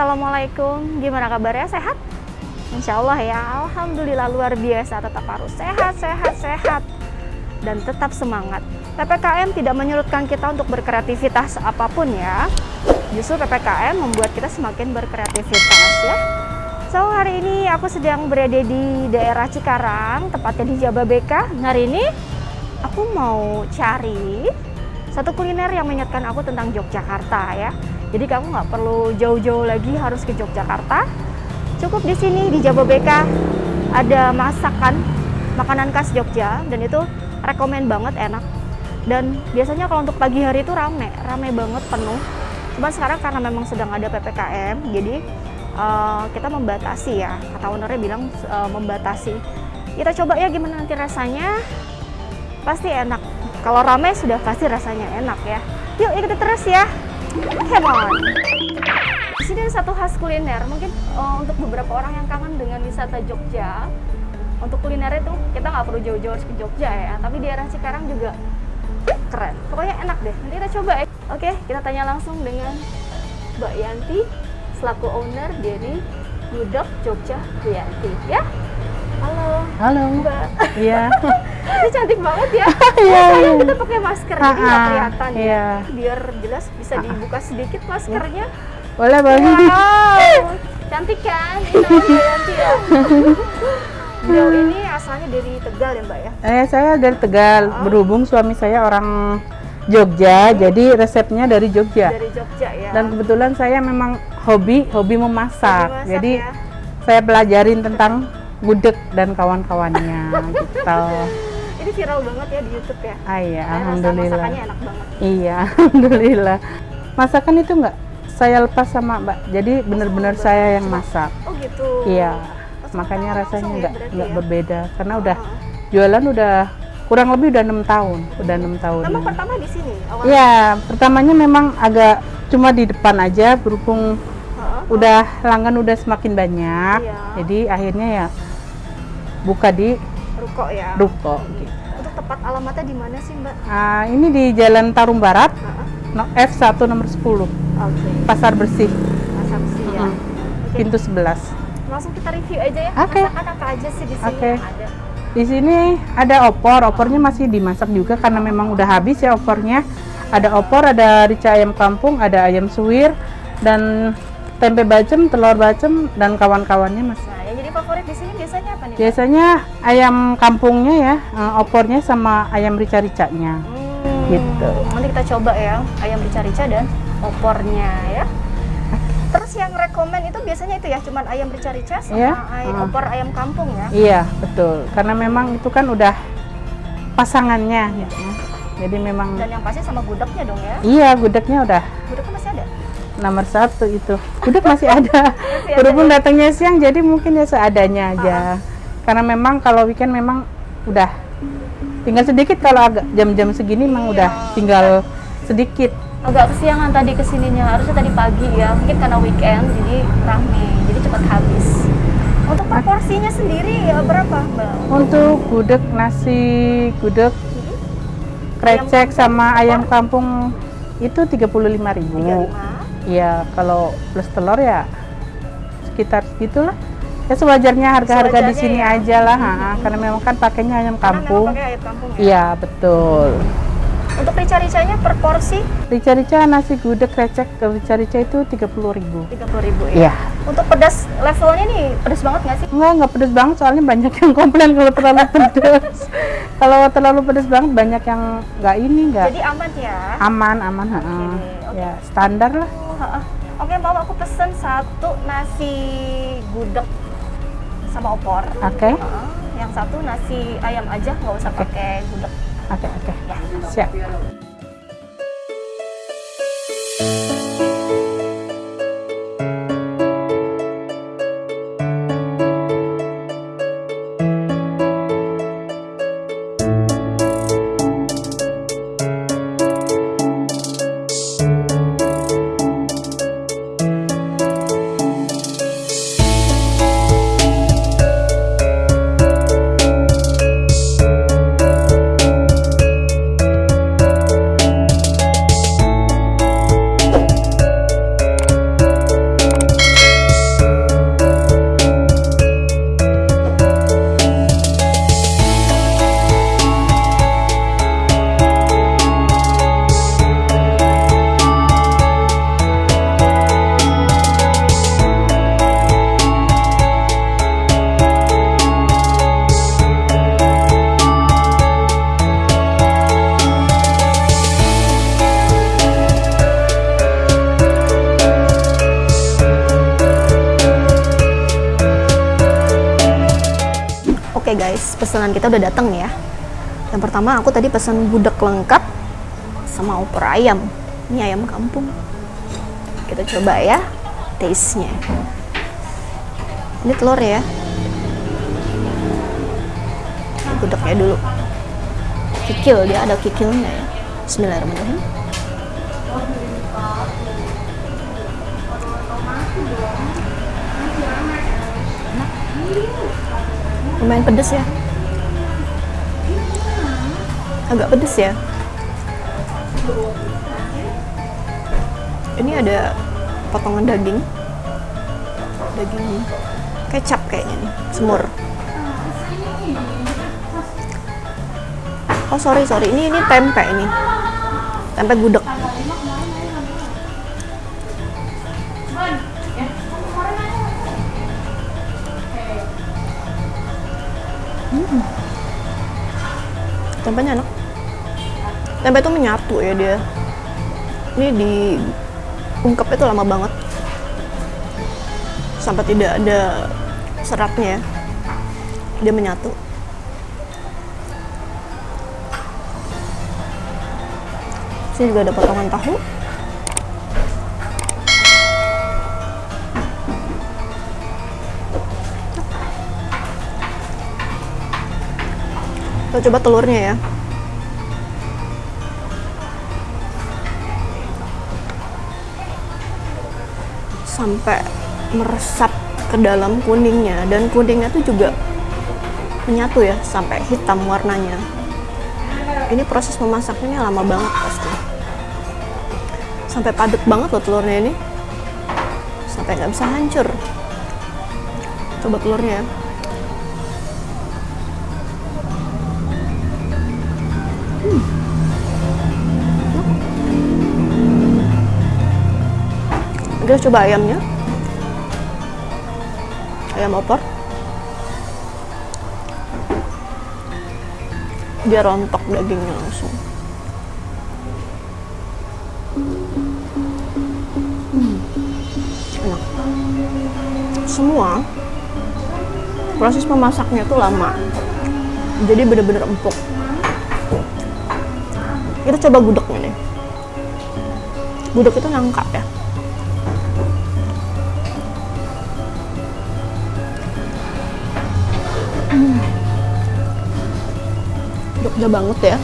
Assalamualaikum. Gimana kabarnya? Sehat? Insya Allah ya. Alhamdulillah luar biasa. Tetap harus sehat, sehat, sehat. Dan tetap semangat. PPKM tidak menyurutkan kita untuk berkreativitas apa pun ya. Justru PPKM membuat kita semakin berkreativitas ya. So hari ini aku sedang berada di daerah Cikarang, tepatnya di Jababeka. Hari ini aku mau cari satu kuliner yang mengingatkan aku tentang Yogyakarta ya. Jadi kamu nggak perlu jauh-jauh lagi harus ke Yogyakarta. Cukup di sini di Jababeka ada masakan makanan khas Jogja dan itu rekomen banget enak. Dan biasanya kalau untuk pagi hari itu rame, rame banget penuh. Cuma sekarang karena memang sedang ada PPKM, jadi uh, kita membatasi ya. Kata ownernya bilang uh, membatasi. Kita coba ya gimana nanti rasanya. Pasti enak. Kalau rame sudah pasti rasanya enak ya. Yuk ikuti terus ya. On. Di sini ada satu khas kuliner. Mungkin uh, untuk beberapa orang yang kangen dengan wisata Jogja, untuk kuliner itu kita nggak perlu jauh-jauh ke Jogja ya. Tapi di daerah Cikarang juga keren. Pokoknya enak deh. Nanti kita coba ya. Oke, kita tanya langsung dengan Mbak Yanti selaku owner dari Yudok Jogja Yanti ya. Halo. Mbak. Iya. Ini cantik banget ya. Iya, Sayang iya. kita pakai masker jadi nggak kelihatan ya. iya. Biar jelas bisa dibuka sedikit maskernya. Boleh, boleh. Wow, cantik kan? Ini ya. Beliau ini asalnya dari Tegal ya Mbak ya? Eh, saya dari Tegal. Berhubung suami saya orang Jogja, jadi resepnya dari Jogja. Dari Jogja ya. Dan kebetulan saya memang hobi, hobi memasak. Hobi masak jadi ya. saya pelajarin tentang gudeg dan kawan-kawannya gitu. ini viral banget ya di YouTube ya. Ah iya, Karena alhamdulillah. masakannya enak banget. Iya, alhamdulillah. Masakan itu enggak saya lepas sama Mbak. Jadi benar-benar Mbak. saya yang masak. Oh gitu. Iya. Oh, sama Makanya rasanya ya enggak berarti enggak ya? berbeda karena udah Ah. jualan udah kurang lebih udah enam tahun, udah enam tahun. Memang pertama di sini awalnya. Iya, pertamanya memang agak cuma di depan aja berhubung udah langgan udah semakin banyak. Iya. Jadi akhirnya ya buka di Ruko ya. ruko gitu. Untuk tepat alamatnya di mana sih Mbak? Ah, ini di Jalan Tarung Barat, Heeh. no, F1 nomor 10, Oke. Pasar Bersih, Pasar Besi ya. Mm. Oke. pintu 11. Langsung kita review aja ya. Oke. Masakan apa aja sih di sini Oke. yang ada? Di sini ada opor, opornya masih dimasak juga karena memang udah habis ya opornya. Ada opor, ada rica ayam kampung, ada ayam suwir, dan tempe bacem, telur bacem, dan kawan-kawannya mas. Jadi favorit di sini biasanya apa nih? Mbak? Biasanya ayam kampungnya ya, eh, opornya sama ayam rica-ricanya. Hmm, Gitu. Nanti kita coba ya, ayam rica-rica dan opornya ya. Terus yang rekomen itu biasanya itu ya, cuman ayam rica-rica sama Iya, ay- ah. opor ayam kampung ya. Iya, betul. Karena memang itu kan udah pasangannya. gitu. Jadi memang, Dan yang pasti sama gudegnya dong ya. iya gudegnya udah Gudegnya? Nomor satu itu. Gudeg masih ada. Berhubung ya? datangnya siang, jadi mungkin ya seadanya aja. Karena memang kalau weekend memang udah tinggal sedikit kalau agak jam-jam segini memang Iya. udah tinggal sedikit. Agak kesiangan tadi ke sininya, harusnya tadi pagi ya. Mungkin karena weekend, jadi rame, jadi cepat habis. Untuk proporsinya sendiri ya berapa Mbak? Untuk gudeg nasi gudeg krecek sama ayam kampung itu 35.000. 35. Iya, kalau plus telur ya sekitar segitulah. Ya sewajarnya harga-harga di sini ya. aja lah, ha, karena memang kan pakainya ayam kampung. ya. Iya, betul. Untuk rica-ricanya per porsi Rica-rica nasi gudeg krecek ke rica-rica itu 30.000. 30.000 ya. Iya. Untuk pedas levelnya nih pedas banget nggak sih? Enggak, enggak pedes banget soalnya banyak yang komplain kalau terlalu pedes. kalau terlalu pedes banget banyak yang enggak ini enggak Jadi aman ya. aman, aman, ha. oke. Ya, standar lah. Ha-ha. Oke, mau aku pesen satu nasi gudeg sama opor. Oke. Ha-ha. Yang satu nasi ayam aja, nggak usah Oke. pakai gudeg. Oke, oke. Ya. Siap. Pesanan kita udah datang ya. Yang pertama aku tadi pesan gudeg lengkap sama opor ayam. Ini ayam kampung. Kita coba ya taste nya ini telur ya. Gudegnya dulu. Kikil dia ada kikilnya ya. Bismillahirrahmanirrahim. Lumayan pedes ya agak pedes ya? Ini ada potongan daging. Daging kecap kayaknya nih semur. Oh sorry sorry. Ini ini tempe ini. Tempe gudeg. Hmm. enak tempe itu menyatu ya dia. Ini di ungkep itu lama banget. Sampai tidak ada seratnya ya. Dia menyatu. Sini juga ada potongan tahu. Kita coba telurnya ya sampai meresap ke dalam kuningnya. Dan kuningnya tuh juga menyatu ya sampai hitam warnanya. Ini proses memasaknya lama banget pasti. Sampai padat banget loh telurnya ini. Sampai nggak bisa hancur coba telurnya ya kita coba ayamnya. Ayam opor. Dia rontok dagingnya langsung. Hmm, enak. Semua proses memasaknya tuh lama. Jadi bener-bener empuk. Kita coba gudegnya nih gudeg itu nangka ya Jogja banget ya.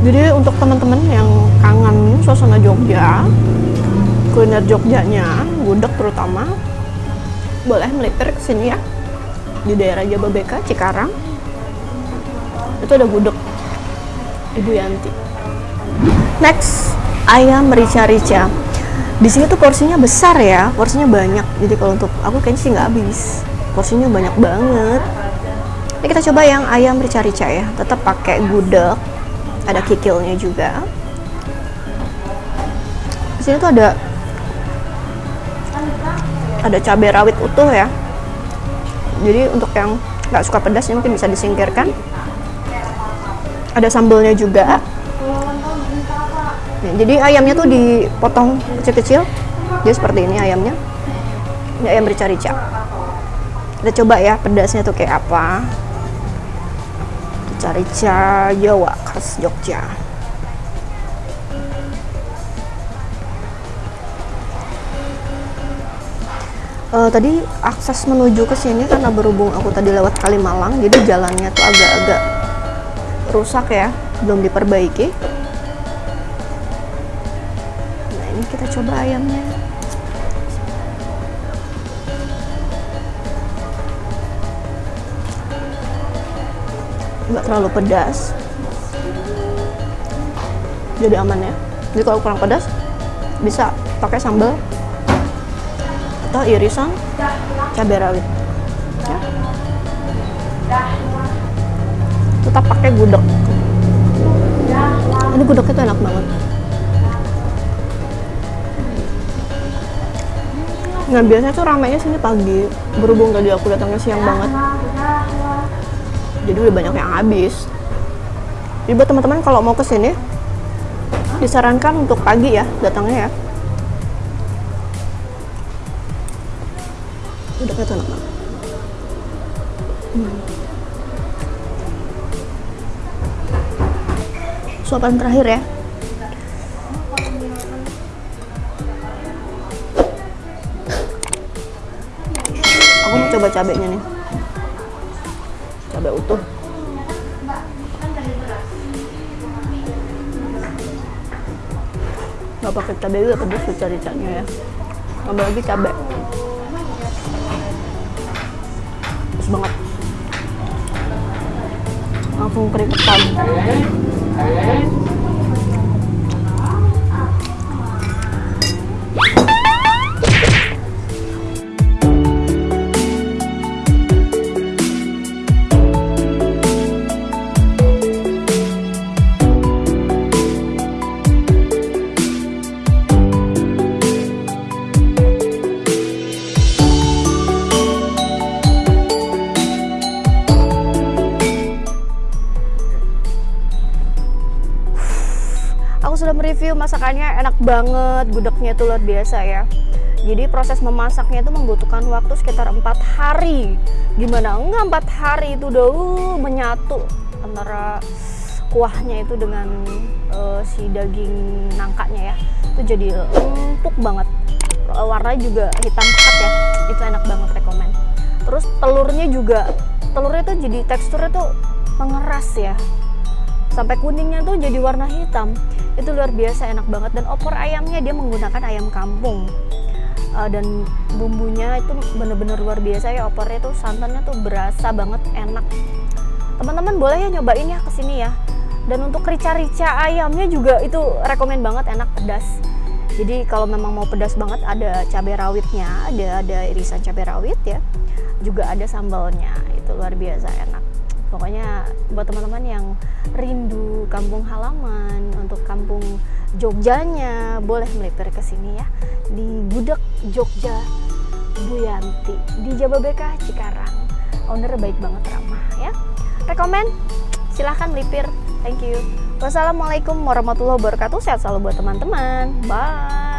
Jadi untuk teman-teman yang kangen suasana Jogja kuliner Jogjanya gudeg terutama boleh melipir ke sini ya. Di daerah Jababeka Cikarang. Itu ada gudeg Ibu Yanti. Next ayam rica-rica. Di sini tuh porsinya besar ya porsinya banyak. Jadi kalau untuk aku kayaknya sih nggak habis porsinya banyak banget. Ini kita coba yang ayam rica-rica ya. Tetap pakai gudeg. Ada kikilnya juga. Di sini tuh ada ada cabai rawit utuh ya. Jadi untuk yang nggak suka pedas ini mungkin bisa disingkirkan. Ada sambelnya juga. Nih, jadi ayamnya tuh dipotong kecil-kecil. Jadi seperti ini ayamnya. Ini ayam rica-rica kita coba ya pedasnya tuh kayak apa. Rica-rica Jawa khas Jogja. Uh, tadi akses menuju ke sini karena berhubung aku tadi lewat Kalimalang jadi jalannya tuh agak-agak rusak ya belum diperbaiki. Nah ini kita coba ayamnya nggak terlalu pedas. Jadi aman ya. Jadi kalau kurang pedas bisa pakai sambal atau irisan cabai rawit. Ya. tetap pakai gudeg. Ini gudegnya tuh enak banget. Nah biasanya tuh ramainya sini pagi. Berhubung tadi aku datangnya siang banget jadi udah banyak yang habis. Jadi buat teman-teman kalau mau ke sini disarankan untuk pagi ya datangnya ya. Udah kayak tenang suapan terakhir ya. Aku mau coba cabenya nih. Nggak pakai cabai juga pedas tuh caricanya ya. Tambah lagi cabai. Pedas banget. Langsung keringetan aku sudah mereview masakannya enak banget gudegnya itu luar biasa ya. Jadi proses memasaknya itu membutuhkan waktu sekitar empat hari. Gimana? Enggak empat hari itu udah uh, menyatu antara kuahnya itu dengan uh, si daging nangkanya ya. Itu jadi empuk banget. Uh, warnanya juga hitam pekat ya. Itu enak banget rekomend terus telurnya juga telurnya tuh jadi teksturnya tuh mengeras ya sampai kuningnya tuh jadi warna hitam. Itu luar biasa enak banget. Dan opor ayamnya dia menggunakan ayam kampung. Uh, dan bumbunya itu bener-bener luar biasa ya opornya tuh santannya tuh berasa banget enak. Teman-teman boleh ya nyobain ya ke sini ya. Dan untuk rica-rica ayamnya juga itu rekomend banget enak pedas. Jadi kalau memang mau pedas banget ada cabai rawitnya ada ada irisan cabai rawit ya. Juga ada sambalnya itu luar biasa enak pokoknya buat teman-teman yang rindu kampung halaman untuk kampung Jogjanya boleh melipir ke sini ya. Di Gudeg Jogja Bu Yanti di Jababeka Cikarang. Owner baik banget ramah ya. Rekomen? Silahkan melipir. Thank you. Wassalamualaikum warahmatullahi wabarakatuh. Sehat selalu buat teman-teman. Bye